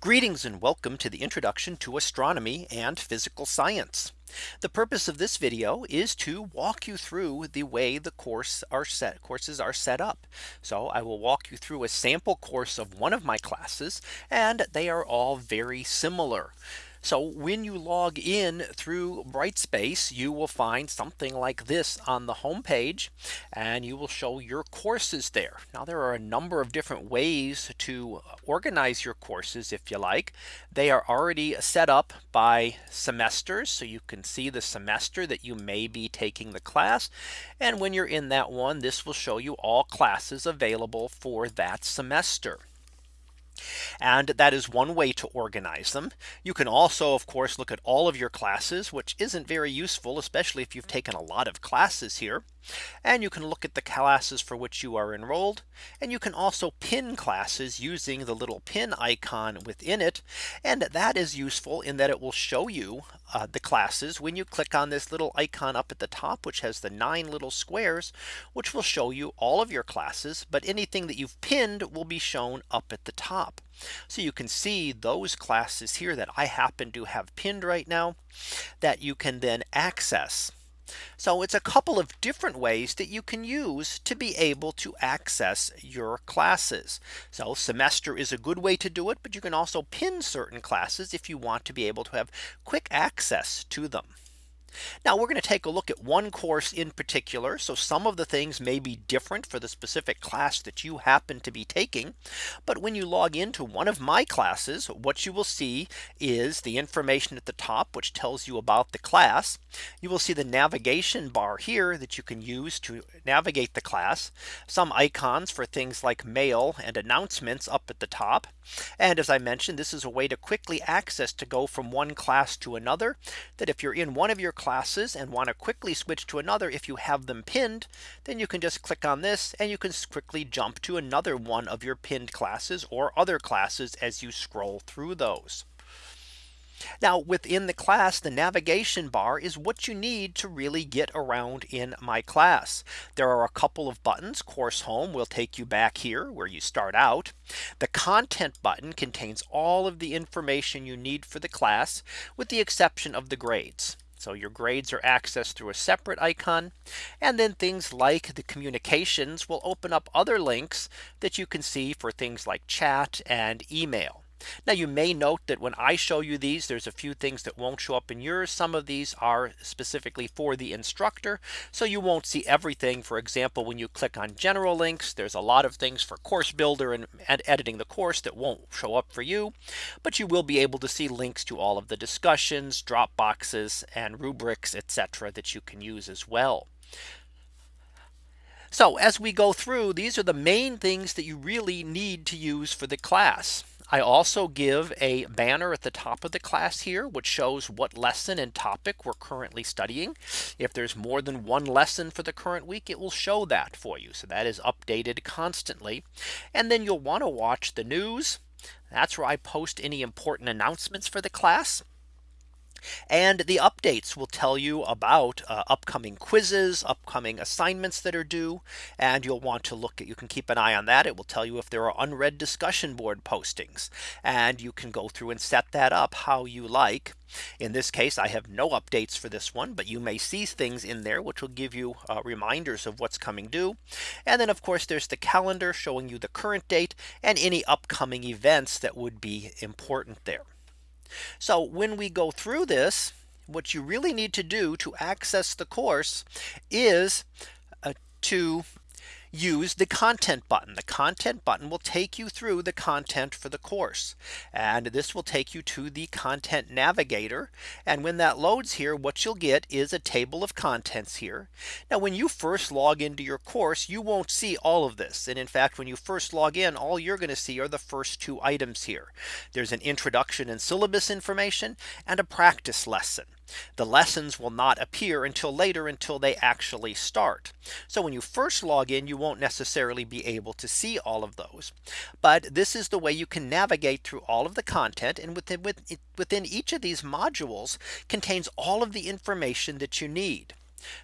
Greetings and welcome to the introduction to astronomy and physical science. The purpose of this video is to walk you through the way the course are set courses are set up. So I will walk you through a sample course of one of my classes and they are all very similar. So when you log in through Brightspace, you will find something like this on the home page and you will show your courses there. Now there are a number of different ways to organize your courses if you like. They are already set up by semesters. So you can see the semester that you may be taking the class. And when you're in that one, this will show you all classes available for that semester. And that is one way to organize them. You can also, of course, look at all of your classes, which isn't very useful, especially if you've taken a lot of classes here. And you can look at the classes for which you are enrolled. And you can also pin classes using the little pin icon within it. And that is useful in that it will show you uh, the classes when you click on this little icon up at the top, which has the nine little squares, which will show you all of your classes. But anything that you've pinned will be shown up at the top. So you can see those classes here that I happen to have pinned right now that you can then access. So it's a couple of different ways that you can use to be able to access your classes. So semester is a good way to do it. But you can also pin certain classes if you want to be able to have quick access to them. Now we're going to take a look at one course in particular. So some of the things may be different for the specific class that you happen to be taking. But when you log into one of my classes, what you will see is the information at the top, which tells you about the class. You will see the navigation bar here that you can use to navigate the class. Some icons for things like mail and announcements up at the top. And as I mentioned, this is a way to quickly access to go from one class to another that if you're in one of your classes and want to quickly switch to another if you have them pinned then you can just click on this and you can quickly jump to another one of your pinned classes or other classes as you scroll through those. Now within the class, the navigation bar is what you need to really get around in my class. There are a couple of buttons course home will take you back here where you start out. The content button contains all of the information you need for the class with the exception of the grades. So your grades are accessed through a separate icon. And then things like the communications will open up other links that you can see for things like chat and email. Now you may note that when I show you these, there's a few things that won't show up in yours. Some of these are specifically for the instructor. So you won't see everything. For example, when you click on general links, there's a lot of things for course builder and, and editing the course that won't show up for you. But you will be able to see links to all of the discussions, drop boxes and rubrics, etc. that you can use as well. So as we go through, these are the main things that you really need to use for the class. I also give a banner at the top of the class here, which shows what lesson and topic we're currently studying. If there's more than one lesson for the current week, it will show that for you. So that is updated constantly. And then you'll want to watch the news. That's where I post any important announcements for the class. And the updates will tell you about uh, upcoming quizzes, upcoming assignments that are due. And you'll want to look at you can keep an eye on that. It will tell you if there are unread discussion board postings. And you can go through and set that up how you like. In this case, I have no updates for this one, but you may see things in there which will give you uh, reminders of what's coming due. And then of course, there's the calendar showing you the current date and any upcoming events that would be important there. So when we go through this, what you really need to do to access the course is uh, to use the content button. The content button will take you through the content for the course. And this will take you to the content navigator. And when that loads here, what you'll get is a table of contents here. Now when you first log into your course, you won't see all of this. And in fact, when you first log in, all you're going to see are the first two items here. There's an introduction and syllabus information and a practice lesson. The lessons will not appear until later until they actually start. So when you first log in, you won't necessarily be able to see all of those. But this is the way you can navigate through all of the content and within within each of these modules contains all of the information that you need.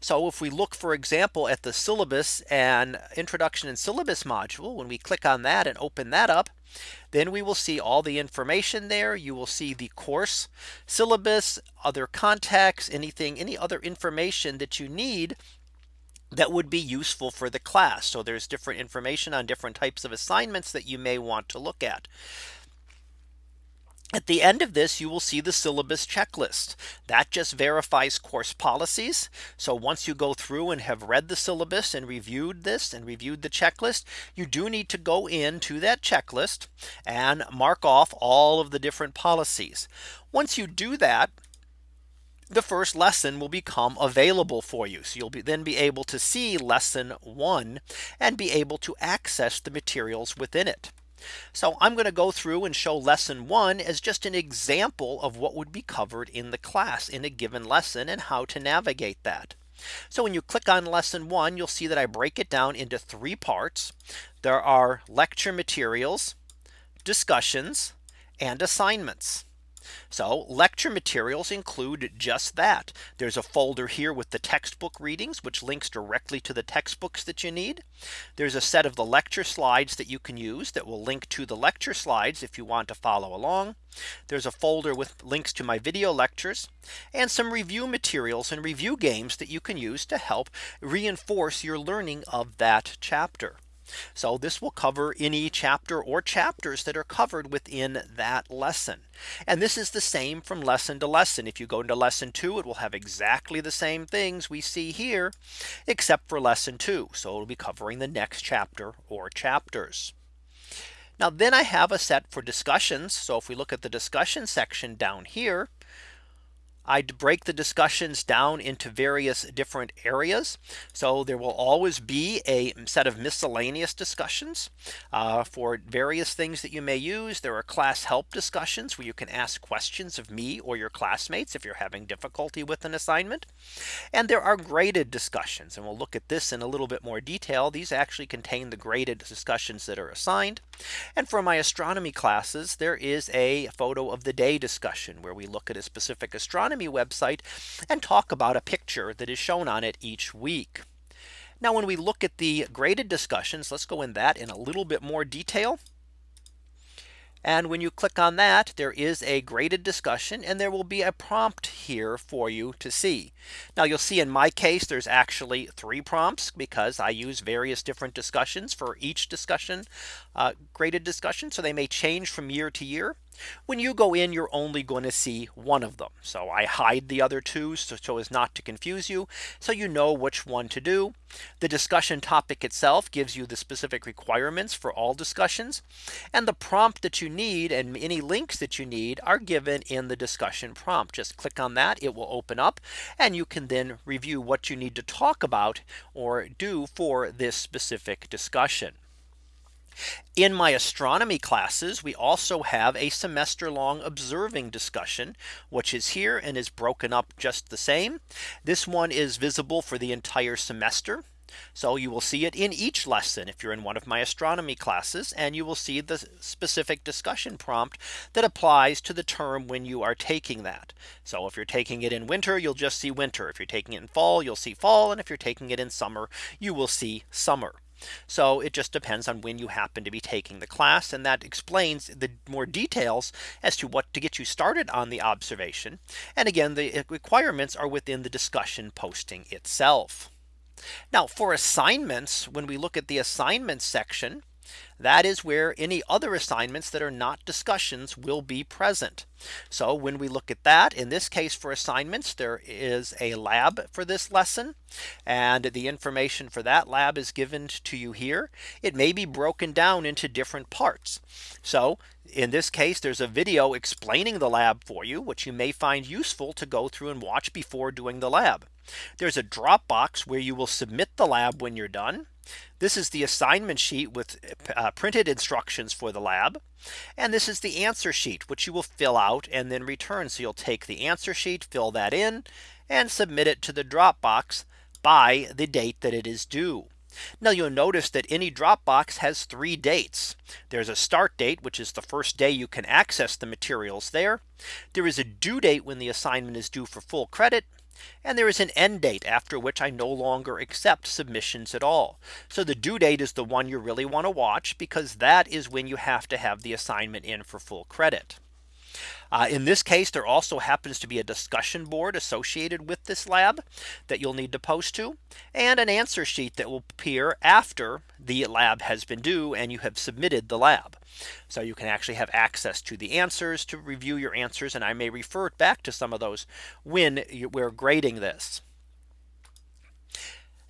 So if we look, for example, at the syllabus and introduction and syllabus module, when we click on that and open that up, then we will see all the information there. You will see the course syllabus, other contacts, anything, any other information that you need that would be useful for the class. So there's different information on different types of assignments that you may want to look at. At the end of this, you will see the syllabus checklist that just verifies course policies. So once you go through and have read the syllabus and reviewed this and reviewed the checklist, you do need to go into that checklist and mark off all of the different policies. Once you do that, the first lesson will become available for you. So you'll be, then be able to see lesson one and be able to access the materials within it. So I'm going to go through and show lesson one as just an example of what would be covered in the class in a given lesson and how to navigate that. So when you click on lesson one, you'll see that I break it down into three parts. There are lecture materials, discussions, and assignments. So lecture materials include just that. There's a folder here with the textbook readings, which links directly to the textbooks that you need. There's a set of the lecture slides that you can use that will link to the lecture slides if you want to follow along. There's a folder with links to my video lectures and some review materials and review games that you can use to help reinforce your learning of that chapter. So this will cover any chapter or chapters that are covered within that lesson. And this is the same from lesson to lesson. If you go into lesson two, it will have exactly the same things we see here, except for lesson two. So it'll be covering the next chapter or chapters. Now then I have a set for discussions. So if we look at the discussion section down here, I'd break the discussions down into various different areas. So there will always be a set of miscellaneous discussions uh, for various things that you may use. There are class help discussions where you can ask questions of me or your classmates if you're having difficulty with an assignment. And there are graded discussions and we'll look at this in a little bit more detail. These actually contain the graded discussions that are assigned. And for my astronomy classes, there is a photo of the day discussion where we look at a specific astronomy website and talk about a picture that is shown on it each week. Now when we look at the graded discussions, let's go in that in a little bit more detail. And when you click on that, there is a graded discussion and there will be a prompt here for you to see. Now you'll see in my case, there's actually three prompts because I use various different discussions for each discussion uh, graded discussion. So they may change from year to year. When you go in, you're only going to see one of them. So I hide the other two so, so as not to confuse you. So you know which one to do. The discussion topic itself gives you the specific requirements for all discussions. And the prompt that you need and any links that you need are given in the discussion prompt. Just click on that. It will open up and you can then review what you need to talk about or do for this specific discussion. In my astronomy classes, we also have a semester long observing discussion, which is here and is broken up just the same. This one is visible for the entire semester. So you will see it in each lesson if you're in one of my astronomy classes and you will see the specific discussion prompt that applies to the term when you are taking that. So if you're taking it in winter, you'll just see winter. If you're taking it in fall, you'll see fall. And if you're taking it in summer, you will see summer. So it just depends on when you happen to be taking the class. And that explains the more details as to what to get you started on the observation. And again, the uh, requirements are within the discussion posting itself. Now for assignments, when we look at the assignments section, that is where any other assignments that are not discussions will be present. So when we look at that in this case for assignments, there is a lab for this lesson. And the information for that lab is given to you here. It may be broken down into different parts. So in this case, there's a video explaining the lab for you, which you may find useful to go through and watch before doing the lab. There's a Dropbox where you will submit the lab when you're done. This is the assignment sheet with uh, printed instructions for the lab. And this is the answer sheet, which you will fill out and then return. So you'll take the answer sheet, fill that in and submit it to the Dropbox by the date that it is due. Now you'll notice that any Dropbox has three dates. There's a start date, which is the first day you can access the materials there. There is a due date when the assignment is due for full credit. And there is an end date after which I no longer accept submissions at all. So the due date is the one you really want to watch because that is when you have to have the assignment in for full credit. Uh, in this case, there also happens to be a discussion board associated with this lab that you'll need to post to and an answer sheet that will appear after the lab has been due and you have submitted the lab. So you can actually have access to the answers to review your answers. And I may refer back to some of those when we're grading this.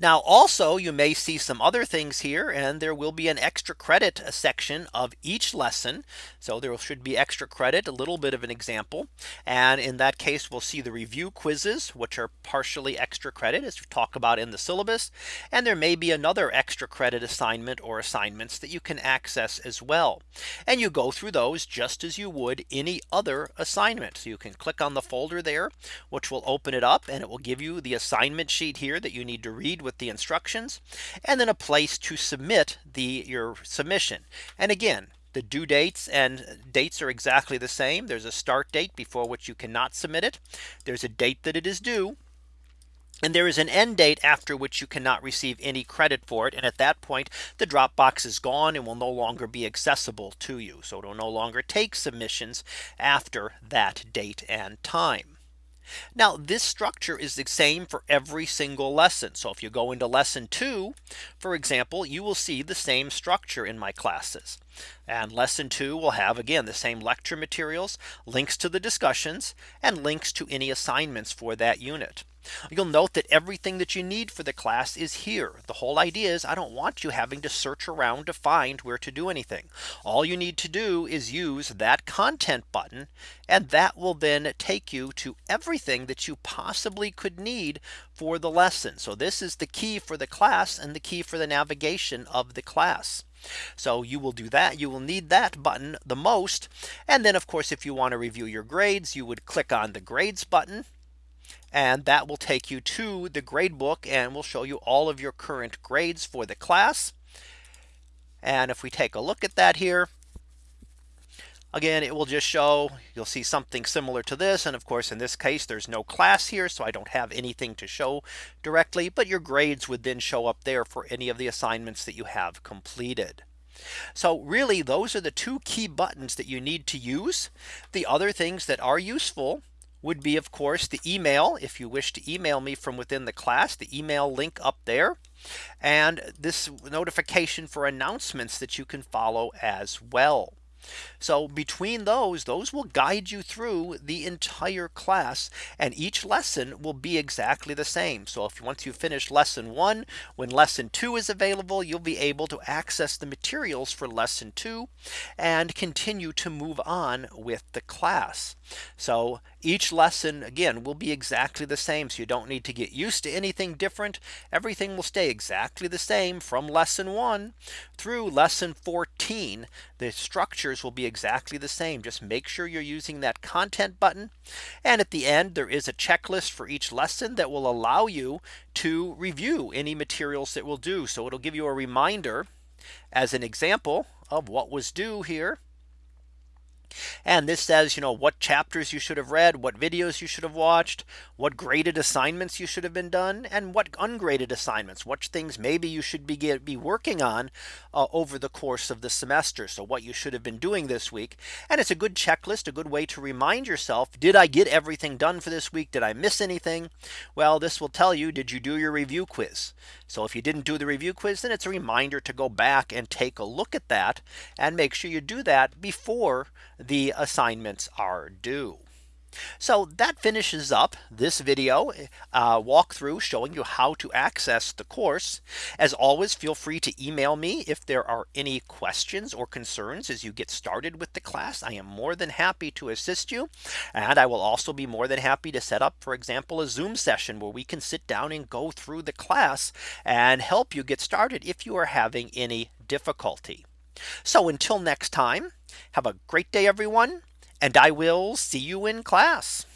Now also you may see some other things here and there will be an extra credit section of each lesson. So there should be extra credit a little bit of an example. And in that case we'll see the review quizzes which are partially extra credit as we talk about in the syllabus. And there may be another extra credit assignment or assignments that you can access as well. And you go through those just as you would any other assignment. So you can click on the folder there which will open it up and it will give you the assignment sheet here that you need to read with the instructions and then a place to submit the your submission. And again, the due dates and dates are exactly the same. There's a start date before which you cannot submit it. There's a date that it is due. And there is an end date after which you cannot receive any credit for it. And at that point, the Dropbox is gone and will no longer be accessible to you. So it will no longer take submissions after that date and time. Now this structure is the same for every single lesson. So if you go into lesson two, for example, you will see the same structure in my classes. And lesson two will have again the same lecture materials, links to the discussions and links to any assignments for that unit. You'll note that everything that you need for the class is here. The whole idea is I don't want you having to search around to find where to do anything. All you need to do is use that content button and that will then take you to everything that you possibly could need for the lesson. So this is the key for the class and the key for the navigation of the class. So you will do that. You will need that button the most. And then of course, if you want to review your grades, you would click on the grades button and that will take you to the grade book and will show you all of your current grades for the class. And if we take a look at that here, again, it will just show you'll see something similar to this. And of course, in this case, there's no class here. So I don't have anything to show directly, but your grades would then show up there for any of the assignments that you have completed. So really, those are the two key buttons that you need to use. The other things that are useful would be of course the email if you wish to email me from within the class the email link up there and this notification for announcements that you can follow as well. So between those, those will guide you through the entire class and each lesson will be exactly the same. So if once you finish lesson one, when lesson two is available, you'll be able to access the materials for lesson two and continue to move on with the class. So each lesson again will be exactly the same. So you don't need to get used to anything different. Everything will stay exactly the same from lesson one through lesson 14. The structures will be exactly the same. Just make sure you're using that content button. And at the end, there is a checklist for each lesson that will allow you to review any materials that will do. So it'll give you a reminder as an example of what was due here and this says, you know, what chapters you should have read, what videos you should have watched, what graded assignments you should have been done, and what ungraded assignments, what things maybe you should be, get, be working on uh, over the course of the semester. So what you should have been doing this week. And it's a good checklist, a good way to remind yourself, did I get everything done for this week? Did I miss anything? Well, this will tell you, did you do your review quiz? So if you didn't do the review quiz, then it's a reminder to go back and take a look at that and make sure you do that before the assignments are due. So that finishes up this video uh, walkthrough showing you how to access the course. As always, feel free to email me if there are any questions or concerns as you get started with the class. I am more than happy to assist you. And I will also be more than happy to set up, for example, a Zoom session where we can sit down and go through the class and help you get started if you are having any difficulty. So until next time, have a great day, everyone, and I will see you in class.